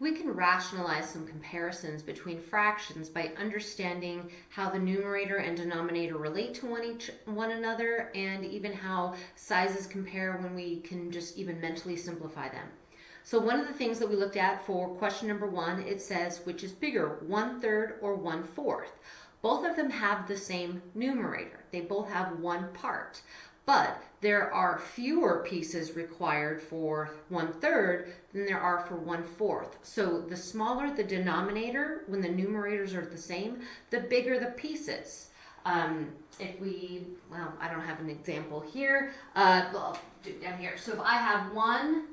We can rationalize some comparisons between fractions by understanding how the numerator and denominator relate to one, each, one another and even how sizes compare when we can just even mentally simplify them. So one of the things that we looked at for question number one, it says which is bigger, one third or one fourth. Both of them have the same numerator. They both have one part but there are fewer pieces required for one third than there are for one fourth. So the smaller the denominator, when the numerators are the same, the bigger the pieces. Um, if we, well, I don't have an example here, uh, well, do down here. So if I have one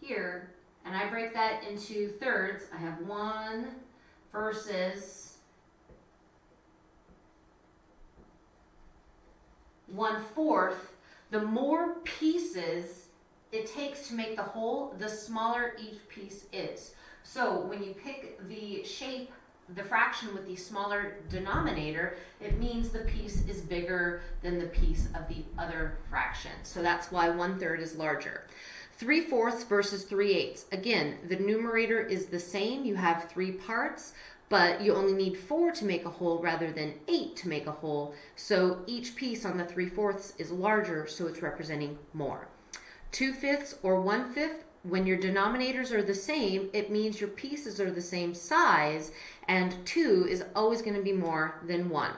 here, and I break that into thirds, I have one versus one fourth, the more pieces it takes to make the whole, the smaller each piece is. So when you pick the shape, the fraction with the smaller denominator, it means the piece is bigger than the piece of the other fraction. So that's why one third is larger. 3 fourths versus 3 eighths. Again, the numerator is the same. You have three parts but you only need four to make a whole rather than eight to make a whole. So each piece on the 3 fourths is larger, so it's representing more. 2 fifths or 1 fifth, when your denominators are the same, it means your pieces are the same size, and 2 is always going to be more than 1.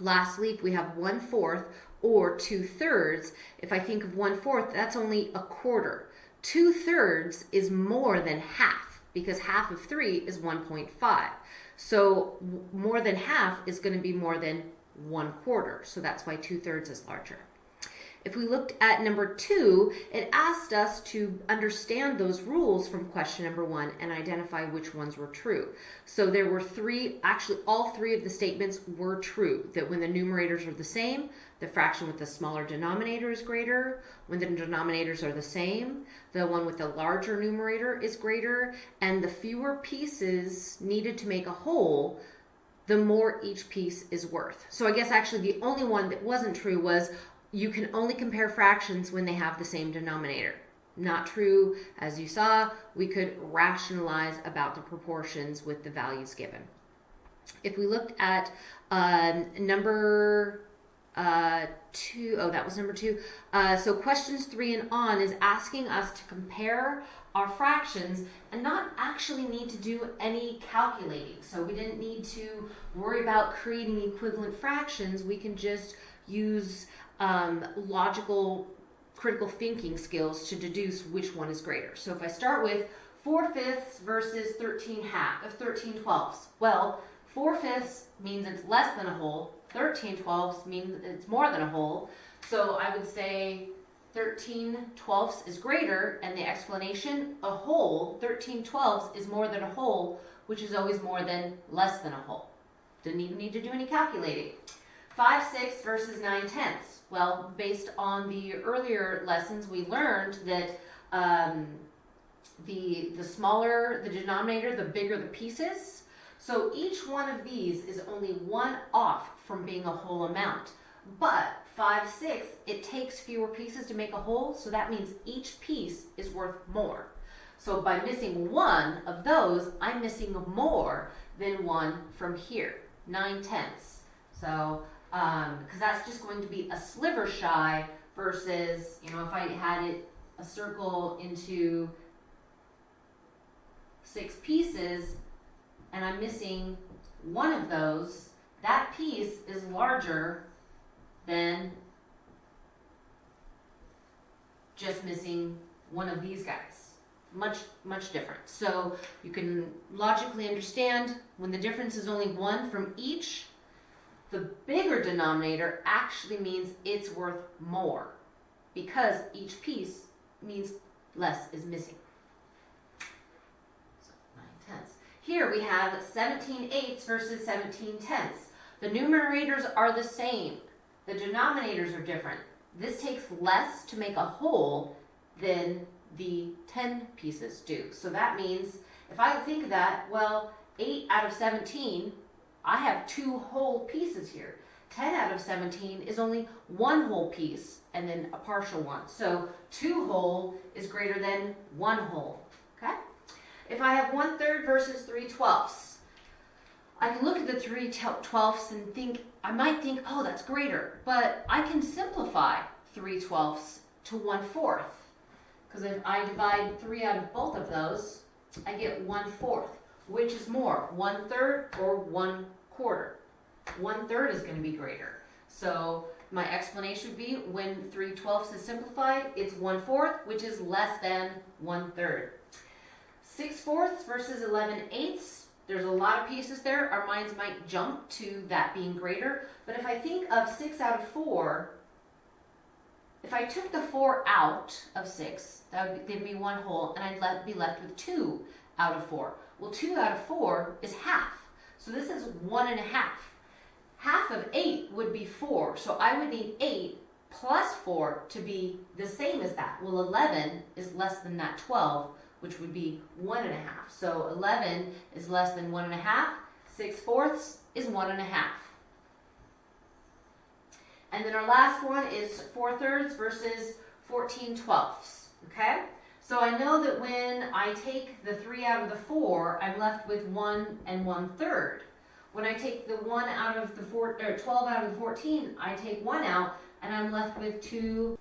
Lastly, if we have 1 fourth or 2 thirds, if I think of one fourth, that's only a quarter. 2 thirds is more than half because half of 3 is 1.5. So more than half is going to be more than 1 quarter. So that's why 2 thirds is larger. If we looked at number two, it asked us to understand those rules from question number one and identify which ones were true. So there were three, actually all three of the statements were true, that when the numerators are the same, the fraction with the smaller denominator is greater. When the denominators are the same, the one with the larger numerator is greater. And the fewer pieces needed to make a whole, the more each piece is worth. So I guess actually the only one that wasn't true was you can only compare fractions when they have the same denominator. Not true. As you saw, we could rationalize about the proportions with the values given. If we looked at um, number uh, two, oh, that was number two. Uh, so questions three and on is asking us to compare our fractions and not actually need to do any calculating. So we didn't need to worry about creating equivalent fractions. We can just use um, logical critical thinking skills to deduce which one is greater. So if I start with 4 fifths versus 13 half, of 13 twelfths. Well, 4 fifths means it's less than a whole. 13 twelfths means it's more than a whole. So I would say 13 twelfths is greater, and the explanation, a whole, 13 twelfths is more than a whole, which is always more than less than a whole. Didn't even need to do any calculating. 5 sixths versus 9 tenths. Well, based on the earlier lessons, we learned that um, the, the smaller the denominator, the bigger the pieces. So each one of these is only one off from being a whole amount. But 5 sixths, it takes fewer pieces to make a whole, so that means each piece is worth more. So by missing one of those, I'm missing more than one from here, 9 tenths. So because um, that's just going to be a sliver shy versus, you know, if I had it a circle into six pieces and I'm missing one of those, that piece is larger than just missing one of these guys. Much, much different. So you can logically understand when the difference is only one from each, the bigger denominator actually means it's worth more because each piece means less is missing. So 9 tenths. Here we have 17 eighths versus 17 tenths. The numerators are the same. The denominators are different. This takes less to make a whole than the 10 pieces do. So that means, if I think of that, well, 8 out of 17 I have two whole pieces here. 10 out of 17 is only one whole piece and then a partial one. So two whole is greater than one whole, okay? if I have one third versus three twelfths, I can look at the three twelfths and think, I might think, oh, that's greater. But I can simplify three twelfths to one fourth. Because if I divide three out of both of those, I get one fourth. Which is more, one third or one quarter? One third is going to be greater. So my explanation would be when three twelfths is simplified, it's one fourth, which is less than one third. Six fourths versus eleven eighths. There's a lot of pieces there. Our minds might jump to that being greater. But if I think of six out of four, if I took the four out of six, that would give me one whole, and I'd let, be left with two out of four. Well, two out of four is half. So this is one and a half. Half of eight would be four. So I would need eight plus four to be the same as that. Well, 11 is less than that 12, which would be one and a half. So 11 is less than one and a half. Six fourths is one and a half. And then our last one is four thirds versus 14 twelfths. Okay? So I know that when I take the three out of the four, I'm left with one and one third. When I take the one out of the four, or 12 out of the 14, I take one out and I'm left with two.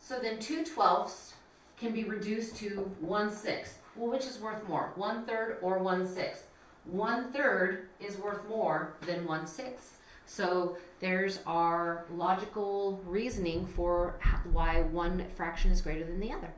So then two twelfths can be reduced to one sixth. Well, which is worth more, one third or one sixth? One third is worth more than one sixth. So there's our logical reasoning for why one fraction is greater than the other.